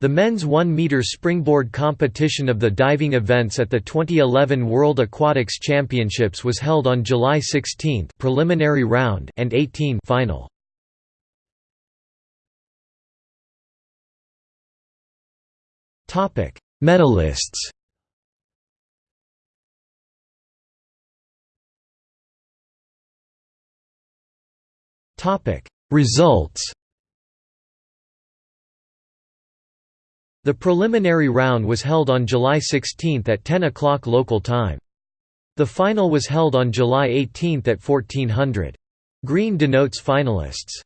The men's 1-meter springboard competition of the diving events at the 2011 World Aquatics Championships was held on July 16 preliminary round and 18 final. Topic: Medalists. Topic: Results. The preliminary round was held on July 16 at 10 o'clock local time. The final was held on July 18 at 1400. Green denotes finalists.